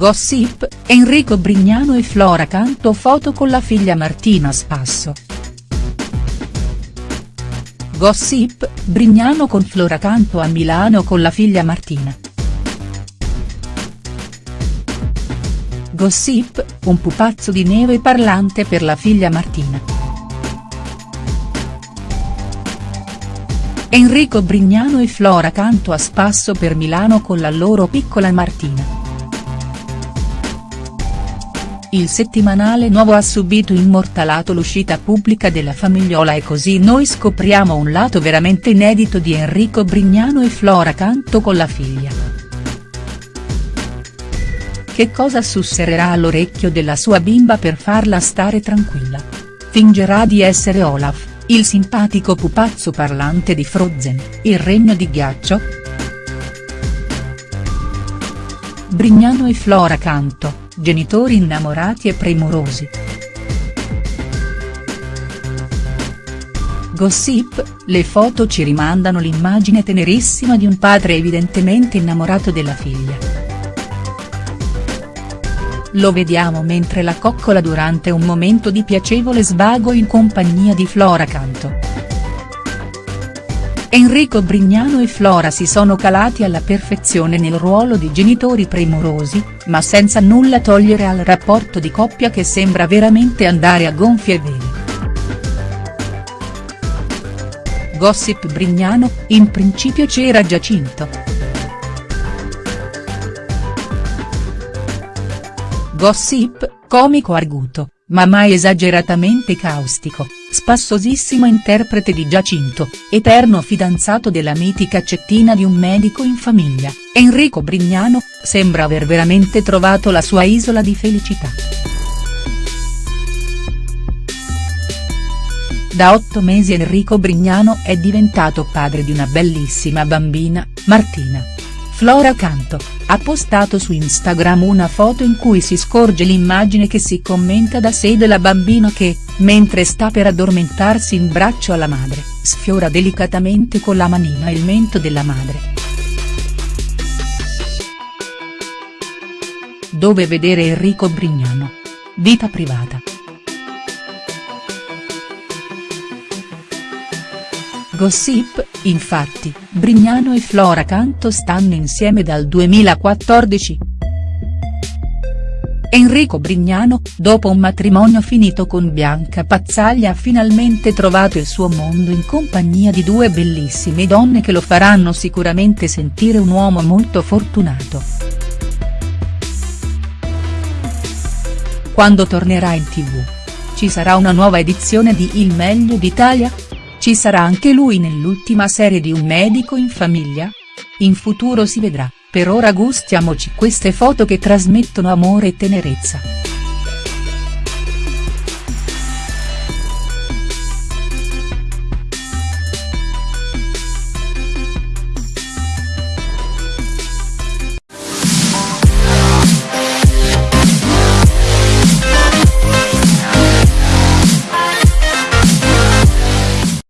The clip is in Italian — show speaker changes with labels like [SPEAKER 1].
[SPEAKER 1] Gossip, Enrico Brignano e Flora Canto foto con la figlia Martina Spasso. Gossip, Brignano con Flora Canto a Milano con la figlia Martina. Gossip, un pupazzo di neve parlante per la figlia Martina. Enrico Brignano e Flora Canto a spasso per Milano con la loro piccola Martina. Il settimanale nuovo ha subito immortalato l'uscita pubblica della famigliola e così noi scopriamo un lato veramente inedito di Enrico Brignano e Flora Canto con la figlia che cosa susserrerà all'orecchio della sua bimba per farla stare tranquilla. Fingerà di essere Olaf, il simpatico pupazzo parlante di Frozen, il regno di ghiaccio?. Brignano e Flora Canto, genitori innamorati e premurosi. Gossip, le foto ci rimandano l'immagine tenerissima di un padre evidentemente innamorato della figlia. Lo vediamo mentre la coccola durante un momento di piacevole svago in compagnia di Flora Canto. Enrico Brignano e Flora si sono calati alla perfezione nel ruolo di genitori premurosi, ma senza nulla togliere al rapporto di coppia che sembra veramente andare a gonfie vele. Gossip Brignano, in principio c'era Giacinto. Gossip, comico arguto, ma mai esageratamente caustico, spassosissimo interprete di Giacinto, eterno fidanzato della mitica cettina di un medico in famiglia, Enrico Brignano, sembra aver veramente trovato la sua isola di felicità. Da otto mesi Enrico Brignano è diventato padre di una bellissima bambina, Martina. Flora Canto, ha postato su Instagram una foto in cui si scorge l'immagine che si commenta da sé della bambina che, mentre sta per addormentarsi in braccio alla madre, sfiora delicatamente con la manina il mento della madre. Dove vedere Enrico Brignano. Vita privata. Gossip, infatti, Brignano e Flora Canto stanno insieme dal 2014. Enrico Brignano, dopo un matrimonio finito con Bianca Pazzaglia ha finalmente trovato il suo mondo in compagnia di due bellissime donne che lo faranno sicuramente sentire un uomo molto fortunato. Quando tornerà in tv? Ci sarà una nuova edizione di Il meglio d'Italia?. Ci sarà anche lui nell'ultima serie di Un medico in famiglia? In futuro si vedrà, per ora gustiamoci queste foto che trasmettono amore e tenerezza.